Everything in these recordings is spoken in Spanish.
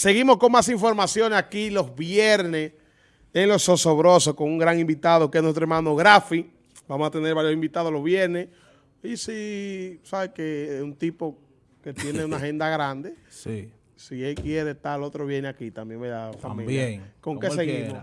Seguimos con más informaciones aquí los viernes en Los Osobrosos con un gran invitado que es nuestro hermano Grafi. Vamos a tener varios invitados los viernes. Y si, ¿sabes que es un tipo que tiene una agenda grande? Sí. Si él quiere estar, el otro viene aquí también, ¿verdad? Familia? También. ¿Con qué seguimos?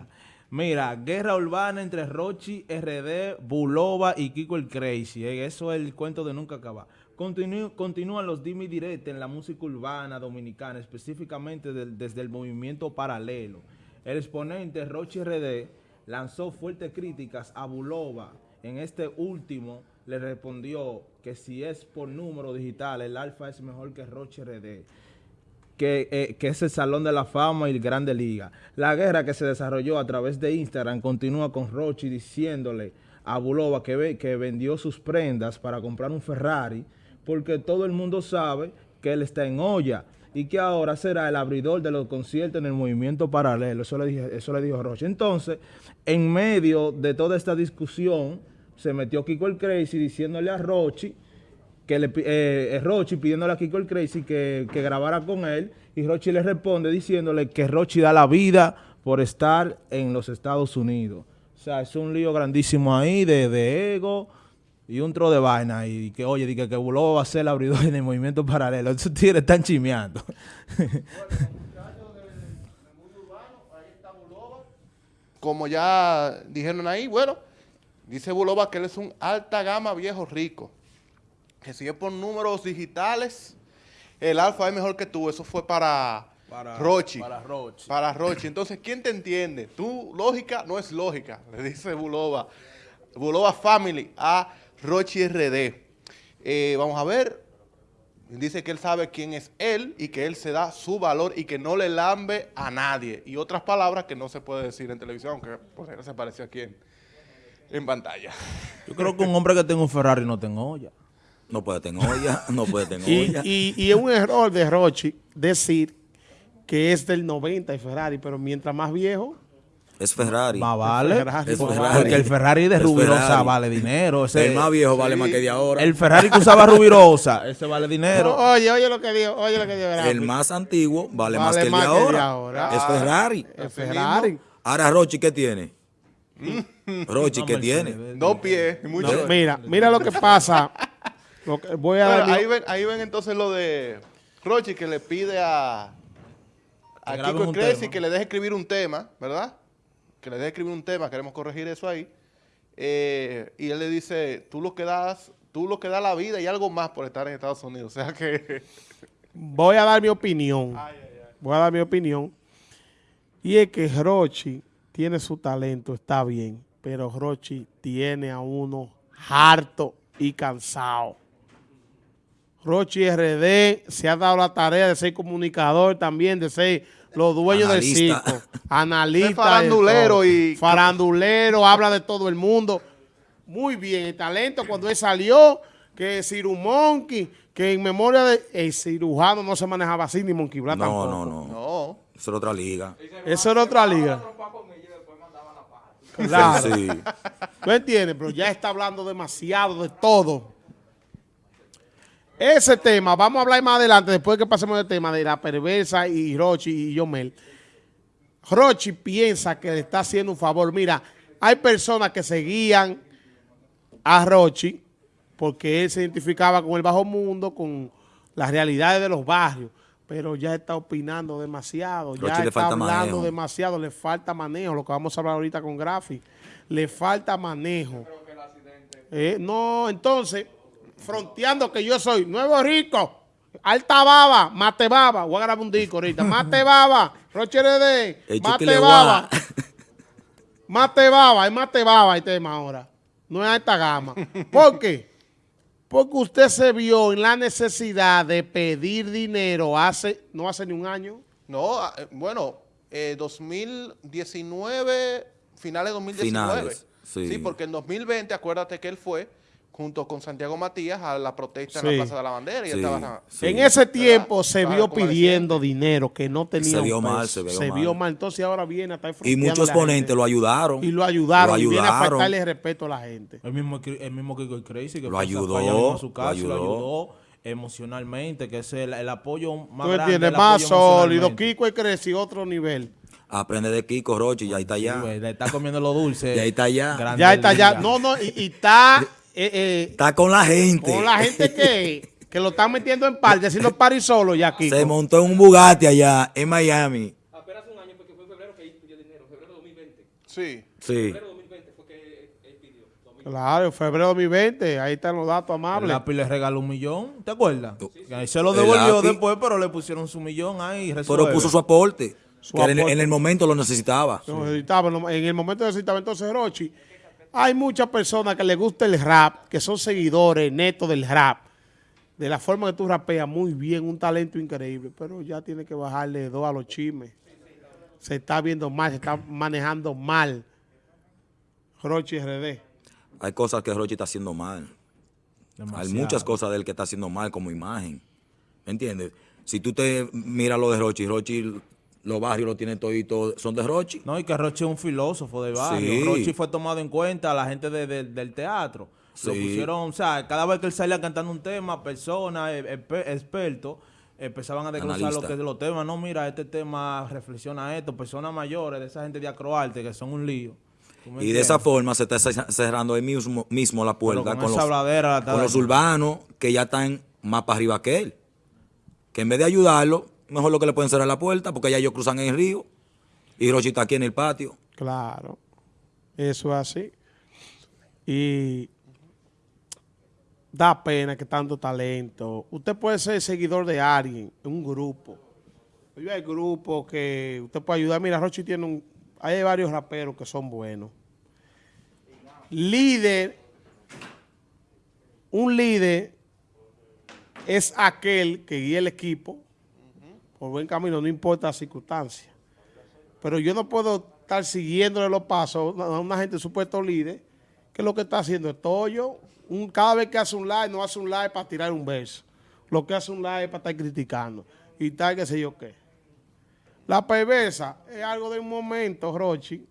Mira, guerra urbana entre Rochi, RD, Bulova y Kiko el Crazy. eh, Eso es el cuento de nunca acabar. Continú- continúan los dimi directos en la música urbana dominicana, específicamente desde el movimiento paralelo. El exponente Rochi RD lanzó fuertes críticas a Bulova. En este último le respondió que si es por número digital, el alfa es mejor que Rochi RD que, eh, que es el Salón de la Fama y el Grande Liga. La guerra que se desarrolló a través de Instagram continúa con Rochi diciéndole a Bulova que, que vendió sus prendas para comprar un Ferrari porque todo el mundo sabe que él está en olla y que ahora será el abridor de los conciertos en el movimiento paralelo. Eso le, dije, eso le dijo Rochi. Entonces, en medio de toda esta discusión, se metió Kiko el Crazy diciéndole a Rochi que le, eh, eh, pidiéndole a Kiko el Crazy que, que grabara con él y Rochi le responde diciéndole que Rochi da la vida por estar en los Estados Unidos. O sea, es un lío grandísimo ahí de, de ego y un tro de vaina y que, oye, que, que Bulova va a ser el abridor en el movimiento paralelo. Esos tigres están chimeando. como ya dijeron ahí, bueno, dice Bulova que él es un alta gama viejo rico. Que si es por números digitales, el alfa es mejor que tú. Eso fue para, Rochi. Para Rochi. Para Rochi. Entonces, ¿quién te entiende? Tu lógica no es lógica, le dice Bulova. Bulova Family a Rochi RD. Eh, vamos a ver. Dice que él sabe quién es él y que él se da su valor y que no le lambe a nadie. Y otras palabras que no se puede decir en televisión, que por ahí se apareció aquí en, en pantalla. Yo creo que un hombre que tenga un Ferrari no tenga olla. No puede tener olla, no puede tener Y, olla. y, y es un error de Rochi decir que es del 90 y Ferrari, pero mientras más viejo, es Ferrari. Más vale. Ferrari. Es Porque Ferrari. Porque el Ferrari de Es Rubirosa vale dinero. Ese- El más viejo vale más que de ahora. El Ferrari que usaba Rubirosa, ese vale dinero. oye, oye lo que dijo, oye lo que dijo Grafi. El más antiguo vale, más Vale que el de más que el de ahora. ahora. Es Ferrari. El Ferrari. Ahora Rochi, ¿qué tiene? Rochi, No, ¿qué tiene? Dos pies, y mucho. No. Mira, mira lo que pasa. Lo que- voy a ahí, ven, ahí ven entonces lo de Rochi que le pide a, a Kiko Crazy que le deje escribir un tema, ¿verdad? Que le deje escribir un tema, queremos corregir eso ahí. Eh, y él le dice, tú lo que das, tú lo que das la vida y algo más por estar en Estados Unidos. O sea que... voy a dar mi opinión. Voy a dar mi opinión. Y es que Rochi tiene su talento, está bien, pero Rochi tiene a uno harto y cansado. Rochi RD se ha dado la tarea de ser comunicador también, de ser los dueños Analista. del circo. Analista. Ser farandulero de todo. y- Farandulero, habla de todo el mundo. Muy bien, el talento cuando él salió, que Ciru Monkey, que en memoria de... El cirujano no se manejaba así, ni Monkey Black No, tampoco. no, no. No. Eso era otra liga. Eso era otra liga. Claro. Sí. ¿Tú entiendes? Pero ya está hablando demasiado de todo. Ese tema, vamos a hablar más adelante, después que pasemos del tema de la perversa y Rochi y Yomel. Rochi piensa que le está haciendo un favor. Mira, hay personas que seguían a Rochi porque él se identificaba con el bajo mundo, con las realidades de los barrios, pero ya está opinando demasiado, Rochi ya le está falta hablando manejo. demasiado, le falta manejo, lo que vamos a hablar ahorita con Grafi, le falta manejo. Eh, no, entonces, fronteando que yo soy nuevo rico, alta baba, mate baba, voy a grabar un disco ahorita, mate baba, Roche RD, El mate baba, mate baba, es mate baba el tema ahora, no es alta gama. ¿Por qué? Porque usted se vio en la necesidad de pedir dinero hace, no hace ni un año, No, ah, eh, bueno, eh, 2019, finales de 2019. Finales, sí. porque en 2020, acuérdate que él fue junto con Santiago Matías a la protesta en la Plaza de la Bandera y Sí, estaba... sí. En ese tiempo se vio pidiendo dinero que no tenía Se vio mal, se vio mal. Entonces ahora viene a estar Y muchos ponentes lo ayudaron. Y lo ayudaron. Lo Y viene a ayudaron. faltarle respeto a la gente. El mismo, el mismo Kiko el Crazy que Lo ayudó, allá a su lo casa, lo ayudó. ayudó. emocionalmente, que es el, el apoyo más Tú grande. entiendes, el más sólido. Kiko y Creci, otro nivel. Aprende de Kiko, Rochi, y ahí está Sí, ya. güey, le está comiendo lo dulce. Y ahí está ya. Grande Ya está, ya. liga. No, no, y, y está eh, eh, Está con la gente. con la gente que, que lo están metiendo en parte, haciendo party solo ya, Kiko. Se montó en un Bugatti allá en Miami. apenas un año porque fue en febrero que él pidió dinero, febrero de 2020. Sí. Sí. Febrero de 2020 fue que él pidió. 2020. Claro, febrero 2020, ahí están los datos El amables. lápiz le regaló un millón, ¿te acuerdas? Ahí se lo El devolvió después, pero le pusieron su millón ahí. y Pero puso su aporte. Su que en, aporte. en el momento lo necesitaba. No, necesitaba, en el momento necesitaba entonces Rochi. Hay muchas personas que les gusta el rap, que son seguidores netos del rap. De la forma que tú rapeas muy bien, un talento increíble, pero ya tiene que bajarle dos a los chismes. Se está viendo mal, se está manejando mal. Rochi RD. Hay cosas que Rochi está haciendo mal. Hay muchas cosas de él que está haciendo mal como imagen. ¿Me entiendes? Si tú te miras lo de Rochi, Rochi, los barrios lo tienen todito, son de Rochi. No, y que Rochi es un filósofo de barrio. Sí. Rochi fue tomado en cuenta a la gente de- de- del teatro. Lo pusieron, o sea, cada vez que él salía cantando un tema, personas, eh, exper- expertos, empezaban a desglosar lo que los temas. No, mira, este tema reflexiona esto. Personas mayores, de esa gente de acroarte, que son un lío. ¿Tú me Y de esa forma se está ce- cerrando ahí mismo, mismo la puerta con los, la con los urbanos que ya están más para arriba que él. Que en vez de ayudarlo, mejor lo que le pueden cerrar la puerta porque ya ellos cruzan el río y Rochi está aquí en el patio. Claro, eso es así. Y da pena que tanto talento. Usted puede ser seguidor de alguien, en un grupo. Yo hay grupos que usted puede ayudar. Mira, Rochi tiene un... Hay varios raperos que son buenos. Líder, un líder es aquel que guía el equipo por buen camino, no importa la circunstancia. Pero yo no puedo estar siguiéndole los pasos a una gente supuesto líder que lo que está haciendo es tollo. Un, cada vez que hace un live, no hace un live para tirar un verso. Lo que hace un live es para estar criticando. Y tal, qué sé yo qué. La perversa es algo de un momento, Rochi,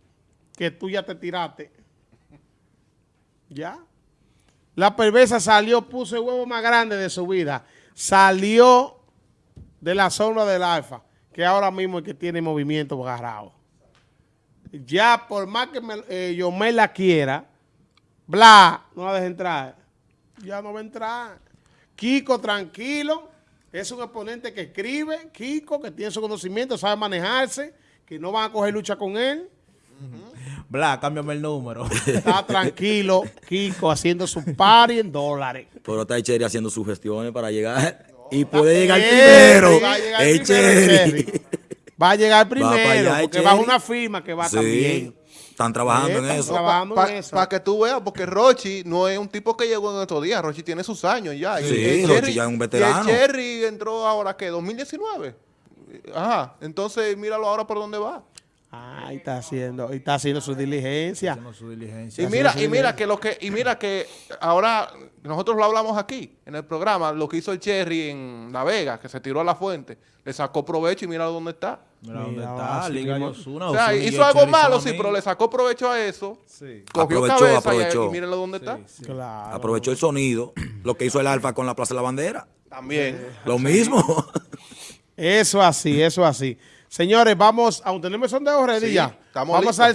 que tú ya te tiraste. ¿Ya? La perversa salió, puso el huevo más grande de su vida. Salió de la sombra del alfa, que ahora mismo es que tiene movimiento agarrado. Ya por más que me, eh, yo me la quiera, bla, no la deje entrar. Ya no va a entrar. Kiko, tranquilo, es un exponente que escribe, Kiko, que tiene su conocimiento, sabe manejarse, que no van a coger lucha con él. Bla, cámbiame el número. Está tranquilo, Kiko, haciendo su party en dólares. Pero está Echeri haciendo sus gestiones para llegar y puede llegar primero. va a llegar Echeri. primero, Va a llegar primero, allá, porque va una firma que va Sí, también. están trabajando en eso. trabajando Para en eso. que tú veas, porque Rochi no es un tipo que llegó en estos días. Rochi tiene sus años ya. Sí, Y el Rochi ya es un veterano. Y el Cherry entró ahora, ¿qué? ¿2019? Ajá. Entonces, míralo ahora por dónde va. Está haciendo, está haciendo su diligencia. Haciendo su diligencia. Y mira, y mira que lo que, y mira que ahora nosotros lo hablamos aquí en el programa, lo que hizo el Cherry en La Vega, que se tiró a la fuente, le sacó provecho y mira dónde está. Mira dónde está, Liga. Osuna. O sea, Osuna y hizo algo Cherry malo, sí, pero le sacó provecho a eso. Sí. Cogió Aprovechó, cabeza y- aprovechó. Y, miren dónde está. Claro. Aprovechó el sonido, lo que hizo el Alfa con la Plaza de la Bandera. También. Lo mismo. Eso así, eso así. Señores, vamos, aún tenemos sondeo ready Sí, ya. estamos Vamos listos. al